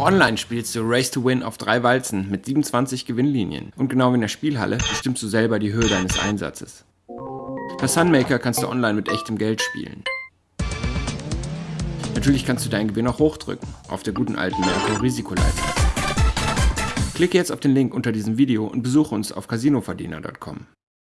Auch online spielst du Race to Win auf drei Walzen mit 27 Gewinnlinien. Und genau wie in der Spielhalle bestimmst du selber die Höhe deines Einsatzes. Bei Sunmaker kannst du online mit echtem Geld spielen. Natürlich kannst du deinen Gewinn auch hochdrücken, auf der guten alten Merkur Risikoleiter. Klicke jetzt auf den Link unter diesem Video und besuche uns auf casinoverdiener.com.